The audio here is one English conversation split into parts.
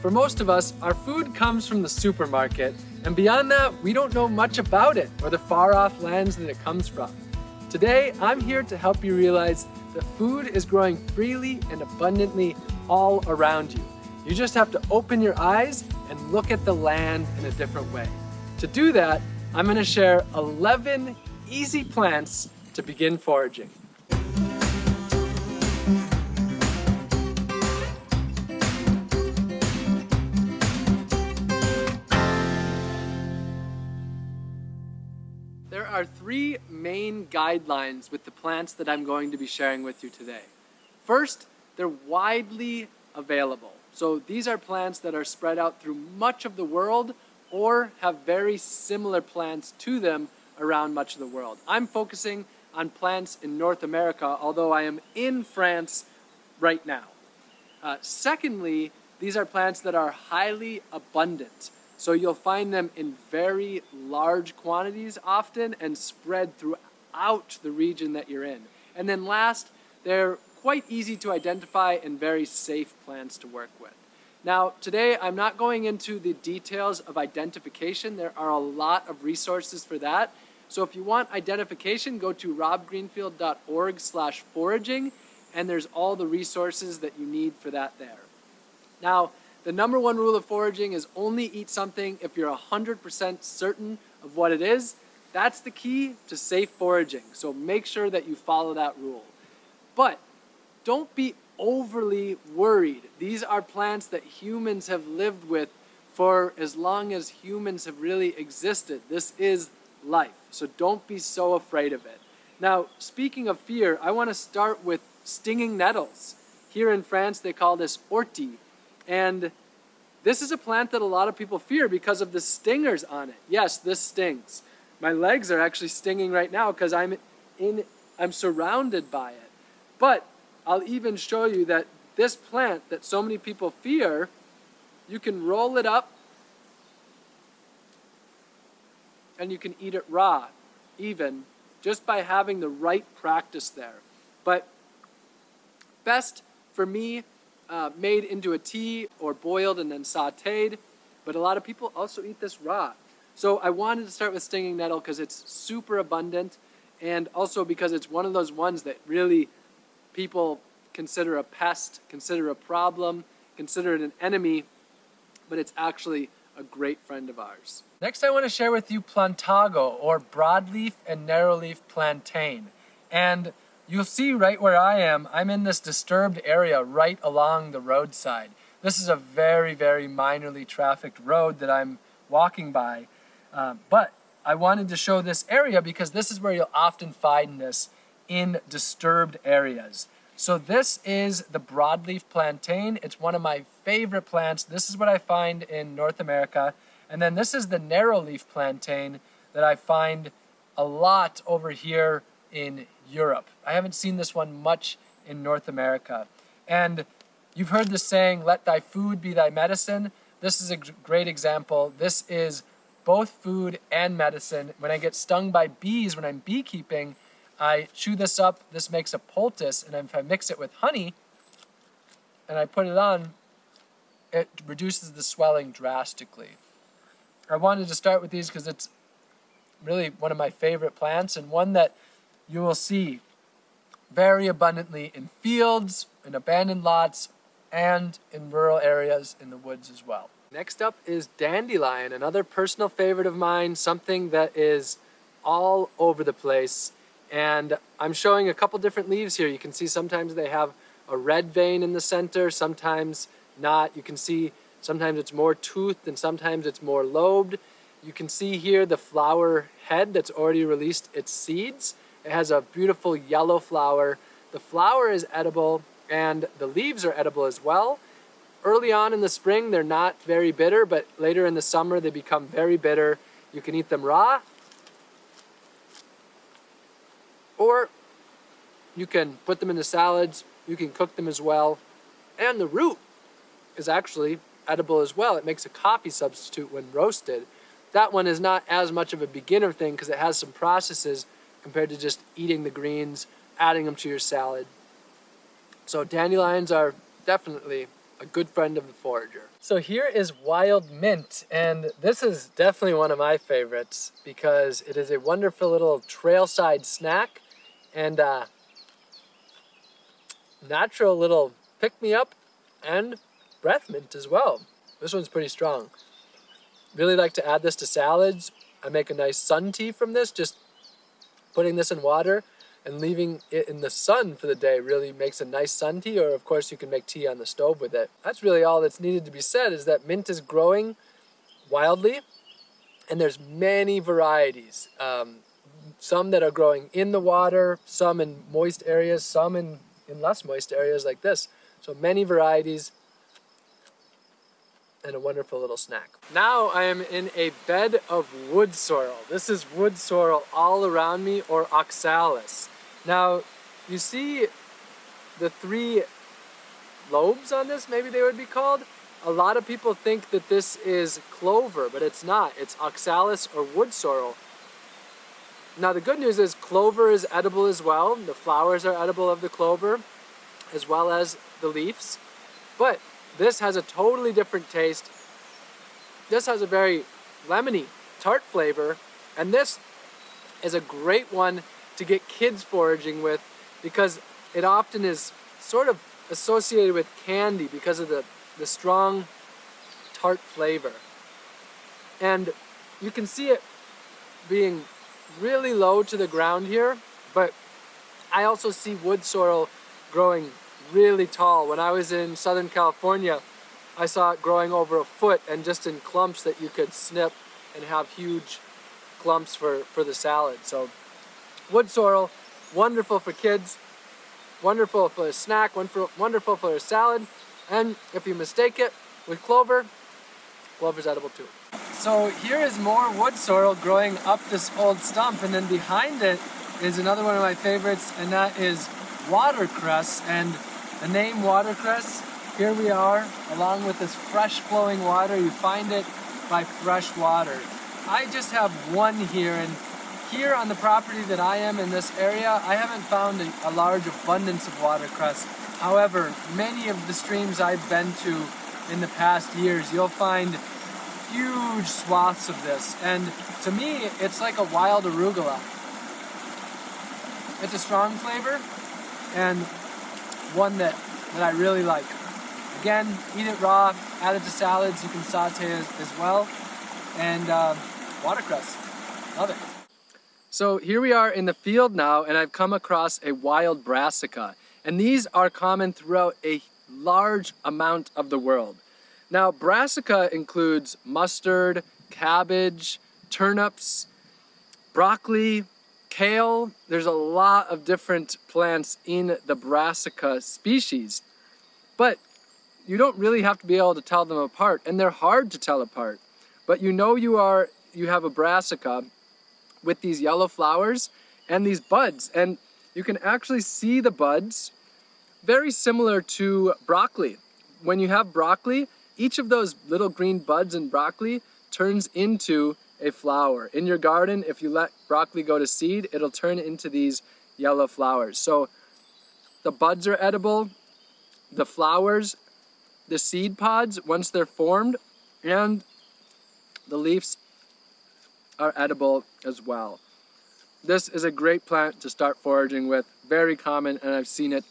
For most of us, our food comes from the supermarket, and beyond that, we don't know much about it or the far off lands that it comes from. Today, I'm here to help you realize that food is growing freely and abundantly all around you. You just have to open your eyes and look at the land in a different way. To do that, I'm gonna share 11 easy plants to begin foraging. Are three main guidelines with the plants that I'm going to be sharing with you today. First, they're widely available. So these are plants that are spread out through much of the world or have very similar plants to them around much of the world. I'm focusing on plants in North America, although I am in France right now. Uh, secondly, these are plants that are highly abundant. So you'll find them in very large quantities often and spread throughout the region that you're in. And then last, they're quite easy to identify and very safe plants to work with. Now, today I'm not going into the details of identification. There are a lot of resources for that. So if you want identification, go to robgreenfield.org slash foraging, and there's all the resources that you need for that there. Now, the number one rule of foraging is only eat something if you're 100% certain of what it is. That's the key to safe foraging, so make sure that you follow that rule. But don't be overly worried. These are plants that humans have lived with for as long as humans have really existed. This is life, so don't be so afraid of it. Now, speaking of fear, I want to start with stinging nettles. Here in France, they call this ortie. And this is a plant that a lot of people fear because of the stingers on it. Yes, this stings. My legs are actually stinging right now because I'm in I'm surrounded by it. But I'll even show you that this plant that so many people fear, you can roll it up and you can eat it raw, even, just by having the right practice there. But best for me uh, made into a tea or boiled and then sauteed, but a lot of people also eat this raw. So I wanted to start with stinging nettle because it's super abundant and also because it's one of those ones that really people consider a pest, consider a problem, consider it an enemy, but it's actually a great friend of ours. Next I want to share with you plantago or broadleaf and narrowleaf plantain. And You'll see right where I am, I'm in this disturbed area right along the roadside. This is a very, very minorly trafficked road that I'm walking by. Uh, but I wanted to show this area because this is where you'll often find this in disturbed areas. So this is the broadleaf plantain. It's one of my favorite plants. This is what I find in North America. And then this is the narrowleaf plantain that I find a lot over here in Europe. I haven't seen this one much in North America. And you've heard the saying, let thy food be thy medicine. This is a great example. This is both food and medicine. When I get stung by bees when I'm beekeeping, I chew this up. This makes a poultice. And if I mix it with honey and I put it on, it reduces the swelling drastically. I wanted to start with these because it's really one of my favorite plants and one that you will see very abundantly in fields, in abandoned lots, and in rural areas in the woods as well. Next up is dandelion, another personal favorite of mine, something that is all over the place. And I'm showing a couple different leaves here. You can see sometimes they have a red vein in the center, sometimes not. You can see sometimes it's more toothed and sometimes it's more lobed. You can see here the flower head that's already released its seeds. It has a beautiful yellow flower. The flower is edible and the leaves are edible as well. Early on in the spring, they're not very bitter, but later in the summer, they become very bitter. You can eat them raw, or you can put them in the salads. You can cook them as well. And the root is actually edible as well. It makes a coffee substitute when roasted. That one is not as much of a beginner thing because it has some processes compared to just eating the greens, adding them to your salad. So dandelions are definitely a good friend of the forager. So here is wild mint, and this is definitely one of my favorites because it is a wonderful little trailside snack and uh, natural little pick-me-up and breath mint as well. This one's pretty strong. Really like to add this to salads. I make a nice sun tea from this, just putting this in water and leaving it in the sun for the day really makes a nice sun tea or of course you can make tea on the stove with it. That's really all that's needed to be said is that mint is growing wildly and there's many varieties. Um, some that are growing in the water, some in moist areas, some in, in less moist areas like this. So many varieties and a wonderful little snack. Now I am in a bed of wood sorrel. This is wood sorrel all around me or oxalis. Now you see the three lobes on this, maybe they would be called. A lot of people think that this is clover, but it's not. It's oxalis or wood sorrel. Now the good news is clover is edible as well. The flowers are edible of the clover as well as the leaves. But this has a totally different taste. This has a very lemony, tart flavor. And this is a great one to get kids foraging with because it often is sort of associated with candy because of the, the strong tart flavor. And you can see it being really low to the ground here, but I also see wood sorrel growing really tall. When I was in Southern California, I saw it growing over a foot and just in clumps that you could snip and have huge clumps for, for the salad. So wood sorrel, wonderful for kids, wonderful for a snack, wonderful, for a salad, and if you mistake it with clover, clover's edible too. So here is more wood sorrel growing up this old stump, and then behind it is another one of my favorites, and that is watercress. And the name watercress, here we are, along with this fresh flowing water. You find it by fresh water. I just have one here, and here on the property that I am in this area, I haven't found a, a large abundance of watercress. However, many of the streams I've been to in the past years, you'll find huge swaths of this. And to me, it's like a wild arugula. It's a strong flavor and one that, that I really like. Again, eat it raw, add it to salads, you can saute as, well. And um, watercress, love it. So here we are in the field now and I've come across a wild brassica. And these are common throughout a large amount of the world. Now brassica includes mustard, cabbage, turnips, broccoli, kale. There's a lot of different plants in the brassica species. But you don't really have to be able to tell them apart and they're hard to tell apart. But you know you are you have a brassica with these yellow flowers and these buds. And you can actually see the buds very similar to broccoli. When you have broccoli, each of those little green buds in broccoli turns into a flower. In your garden, if you let broccoli go to seed, it'll turn into these yellow flowers. So the buds are edible, the flowers, the seed pods, once they're formed, and the leaves are edible as well. This is a great plant to start foraging with, very common, and I've seen it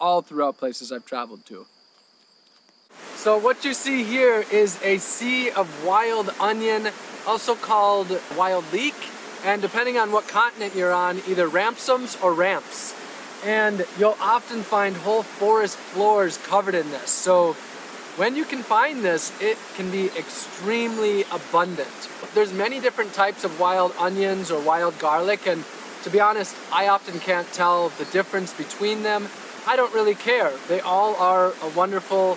all throughout places I've traveled to. So what you see here is a sea of wild onion, also called wild leek, and depending on what continent you're on, either ramsons or ramps. And you'll often find whole forest floors covered in this. So when you can find this, it can be extremely abundant. There's many different types of wild onions or wild garlic, and to be honest, I often can't tell the difference between them. I don't really care. They all are a wonderful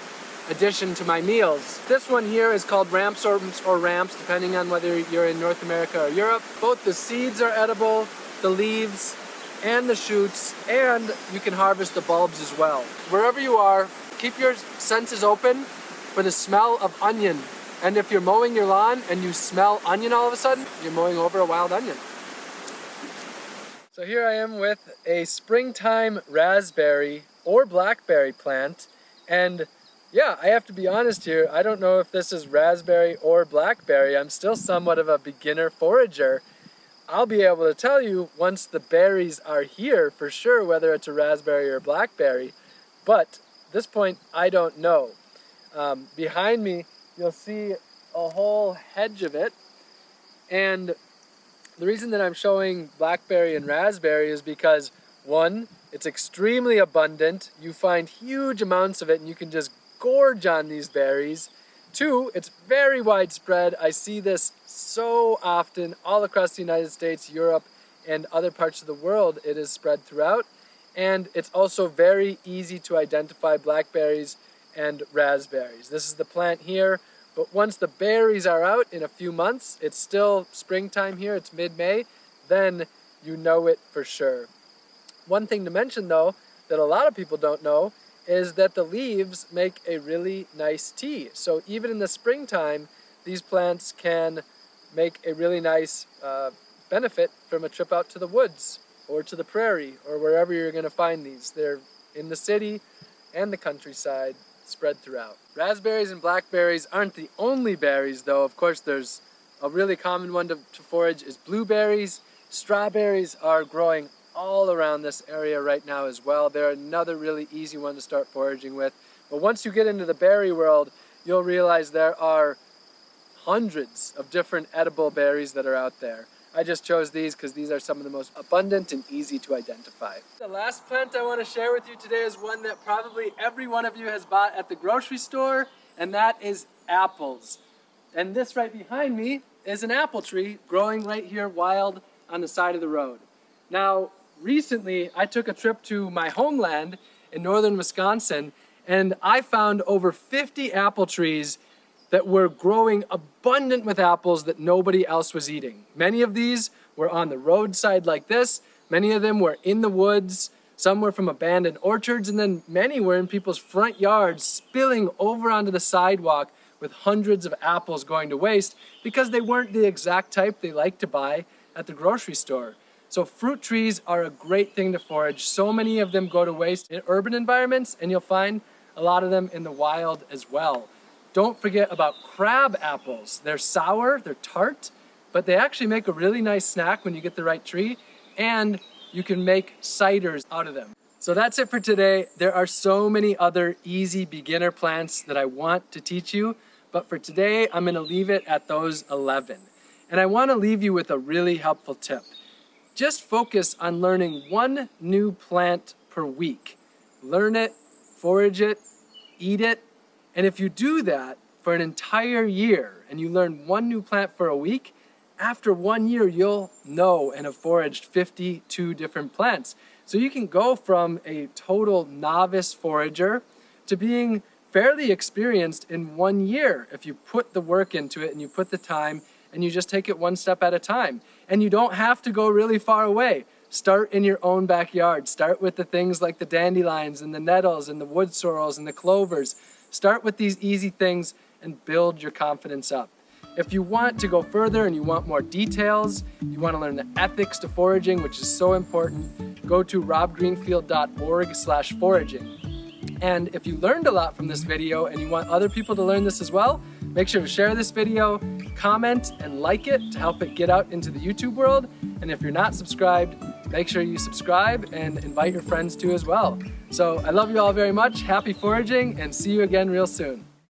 addition to my meals. This one here is called ramsons or ramps, depending on whether you're in North America or Europe. Both the seeds are edible, the leaves, and the shoots, and you can harvest the bulbs as well. Wherever you are, keep your senses open for the smell of onion. And if you're mowing your lawn and you smell onion all of a sudden, you're mowing over a wild onion. So here I am with a springtime raspberry or blackberry plant and yeah, I have to be honest here. I don't know if this is raspberry or blackberry. I'm still somewhat of a beginner forager. I'll be able to tell you once the berries are here for sure whether it's a raspberry or blackberry. But this point, I don't know. Um, behind me, you'll see a whole hedge of it. And the reason that I'm showing blackberry and raspberry is because one, it's extremely abundant. You find huge amounts of it and you can just gorge on these berries. Two, it's very widespread. I see this so often all across the United States, Europe, and other parts of the world. It is spread throughout. And it's also very easy to identify blackberries and raspberries. This is the plant here, but once the berries are out in a few months, it's still springtime here, it's mid-May, then you know it for sure. One thing to mention though, that a lot of people don't know, is that the leaves make a really nice tea. So even in the springtime, these plants can make a really nice uh, benefit from a trip out to the woods or to the prairie or wherever you're going to find these. They're in the city and the countryside spread throughout. Raspberries and blackberries aren't the only berries though. Of course there's a really common one to, to forage is blueberries. Strawberries are growing all around this area right now as well. They're another really easy one to start foraging with. But once you get into the berry world, you'll realize there are hundreds of different edible berries that are out there. I just chose these because these are some of the most abundant and easy to identify. The last plant I want to share with you today is one that probably every one of you has bought at the grocery store, and that is apples. And this right behind me is an apple tree growing right here wild on the side of the road. Now, recently I took a trip to my homeland in northern Wisconsin and I found over 50 apple trees that were growing abundant with apples that nobody else was eating. Many of these were on the roadside like this, many of them were in the woods, some were from abandoned orchards, and then many were in people's front yards spilling over onto the sidewalk with hundreds of apples going to waste because they weren't the exact type they like to buy at the grocery store. So fruit trees are a great thing to forage. So many of them go to waste in urban environments and you'll find a lot of them in the wild as well. Don't forget about crab apples. They're sour, they're tart, but they actually make a really nice snack when you get the right tree and you can make ciders out of them. So that's it for today. There are so many other easy beginner plants that I want to teach you, but for today, I'm gonna leave it at those 11. And I wanna leave you with a really helpful tip. Just focus on learning one new plant per week. Learn it, forage it, eat it, and if you do that for an entire year and you learn one new plant for a week, after one year you'll know and have foraged 52 different plants. So you can go from a total novice forager to being fairly experienced in one year if you put the work into it and you put the time and you just take it one step at a time. And you don't have to go really far away. Start in your own backyard. Start with the things like the dandelions and the nettles and the wood sorrels and the clovers. Start with these easy things and build your confidence up. If you want to go further and you want more details, you want to learn the ethics to foraging, which is so important, go to robgreenfield.org slash foraging. And if you learned a lot from this video and you want other people to learn this as well, make sure to share this video, comment and like it to help it get out into the YouTube world. And if you're not subscribed, make sure you subscribe and invite your friends to as well. So I love you all very much. Happy foraging and see you again real soon.